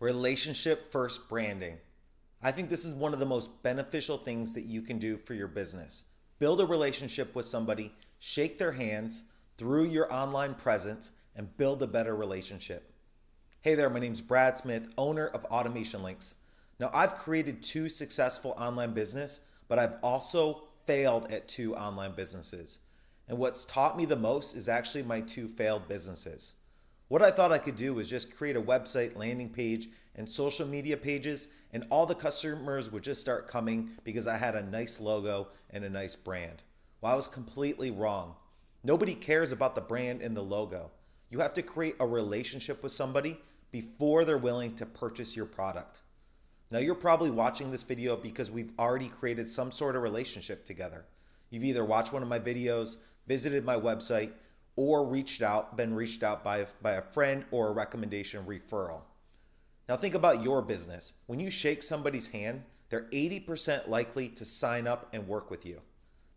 Relationship first branding. I think this is one of the most beneficial things that you can do for your business. Build a relationship with somebody, shake their hands through your online presence, and build a better relationship. Hey there, my name is Brad Smith, owner of Automation Links. Now, I've created two successful online business, but I've also failed at two online businesses. And what's taught me the most is actually my two failed businesses. What I thought I could do was just create a website, landing page, and social media pages, and all the customers would just start coming because I had a nice logo and a nice brand. Well, I was completely wrong. Nobody cares about the brand and the logo. You have to create a relationship with somebody before they're willing to purchase your product. Now, you're probably watching this video because we've already created some sort of relationship together. You've either watched one of my videos, visited my website, or reached out, been reached out by, by a friend or a recommendation referral. Now think about your business. When you shake somebody's hand, they're 80% likely to sign up and work with you.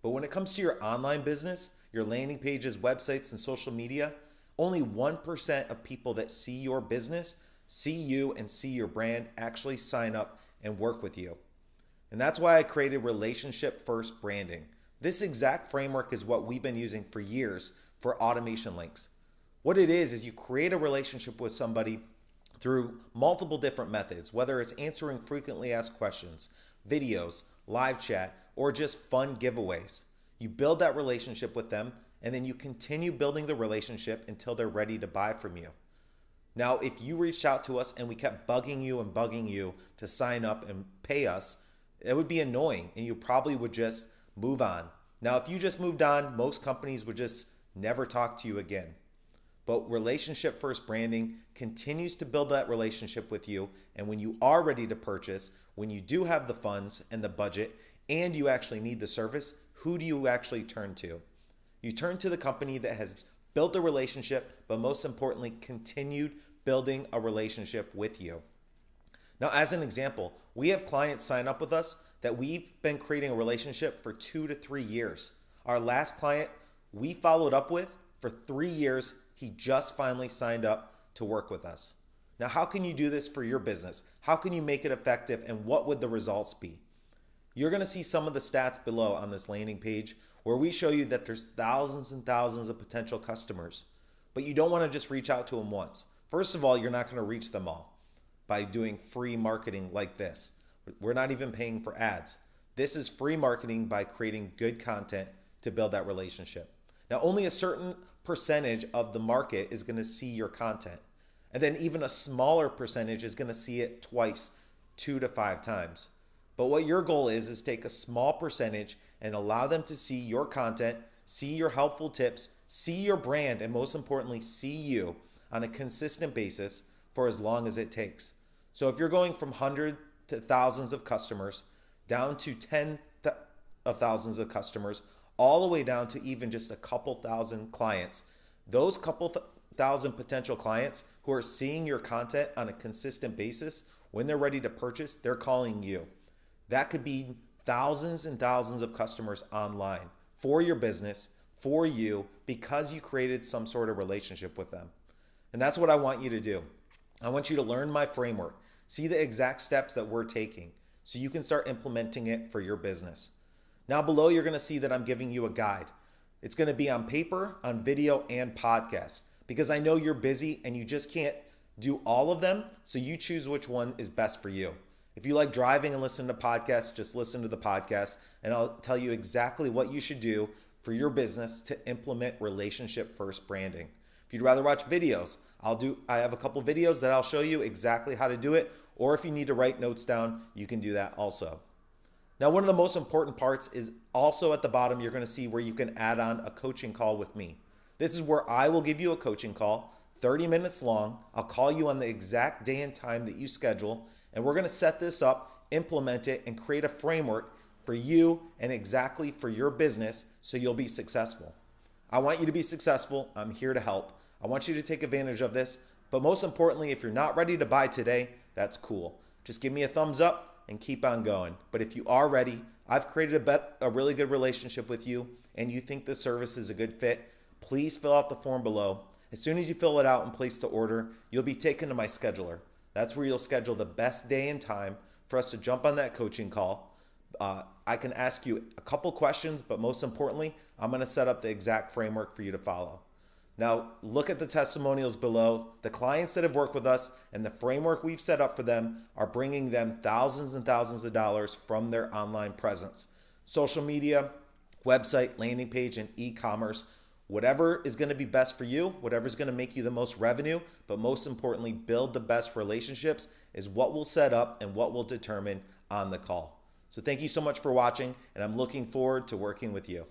But when it comes to your online business, your landing pages, websites, and social media, only 1% of people that see your business, see you, and see your brand actually sign up and work with you. And that's why I created relationship first branding. This exact framework is what we've been using for years for automation links. What it is, is you create a relationship with somebody through multiple different methods, whether it's answering frequently asked questions, videos, live chat, or just fun giveaways. You build that relationship with them and then you continue building the relationship until they're ready to buy from you. Now, if you reached out to us and we kept bugging you and bugging you to sign up and pay us, it would be annoying and you probably would just move on. Now, if you just moved on, most companies would just never talk to you again. But relationship first branding continues to build that relationship with you. And when you are ready to purchase, when you do have the funds and the budget, and you actually need the service, who do you actually turn to? You turn to the company that has built a relationship, but most importantly, continued building a relationship with you. Now, as an example, we have clients sign up with us that we've been creating a relationship for two to three years. Our last client we followed up with for three years. He just finally signed up to work with us. Now, how can you do this for your business? How can you make it effective and what would the results be? You're gonna see some of the stats below on this landing page where we show you that there's thousands and thousands of potential customers, but you don't wanna just reach out to them once. First of all, you're not gonna reach them all by doing free marketing like this. We're not even paying for ads. This is free marketing by creating good content to build that relationship. Now, only a certain percentage of the market is going to see your content. And then even a smaller percentage is going to see it twice, two to five times. But what your goal is, is take a small percentage and allow them to see your content, see your helpful tips, see your brand, and most importantly, see you on a consistent basis for as long as it takes. So if you're going from hundred to thousands of customers down to 10 of thousands of customers all the way down to even just a couple thousand clients. Those couple th thousand potential clients who are seeing your content on a consistent basis, when they're ready to purchase, they're calling you. That could be thousands and thousands of customers online for your business, for you, because you created some sort of relationship with them. And that's what I want you to do. I want you to learn my framework, see the exact steps that we're taking so you can start implementing it for your business. Now below, you're gonna see that I'm giving you a guide. It's gonna be on paper, on video, and podcast because I know you're busy and you just can't do all of them. So you choose which one is best for you. If you like driving and listen to podcasts, just listen to the podcast and I'll tell you exactly what you should do for your business to implement relationship first branding. If you'd rather watch videos, I'll do I have a couple videos that I'll show you exactly how to do it or if you need to write notes down, you can do that also. Now, one of the most important parts is also at the bottom, you're gonna see where you can add on a coaching call with me. This is where I will give you a coaching call, 30 minutes long. I'll call you on the exact day and time that you schedule, and we're gonna set this up, implement it, and create a framework for you and exactly for your business so you'll be successful. I want you to be successful. I'm here to help. I want you to take advantage of this. But most importantly, if you're not ready to buy today, that's cool. Just give me a thumbs up and keep on going. But if you are ready, I've created a, bet, a really good relationship with you and you think this service is a good fit, please fill out the form below. As soon as you fill it out and place the order, you'll be taken to my scheduler. That's where you'll schedule the best day and time for us to jump on that coaching call. Uh, I can ask you a couple questions, but most importantly, I'm going to set up the exact framework for you to follow. Now, look at the testimonials below. The clients that have worked with us and the framework we've set up for them are bringing them thousands and thousands of dollars from their online presence. Social media, website, landing page, and e commerce. Whatever is going to be best for you, whatever is going to make you the most revenue, but most importantly, build the best relationships is what we'll set up and what we'll determine on the call. So, thank you so much for watching, and I'm looking forward to working with you.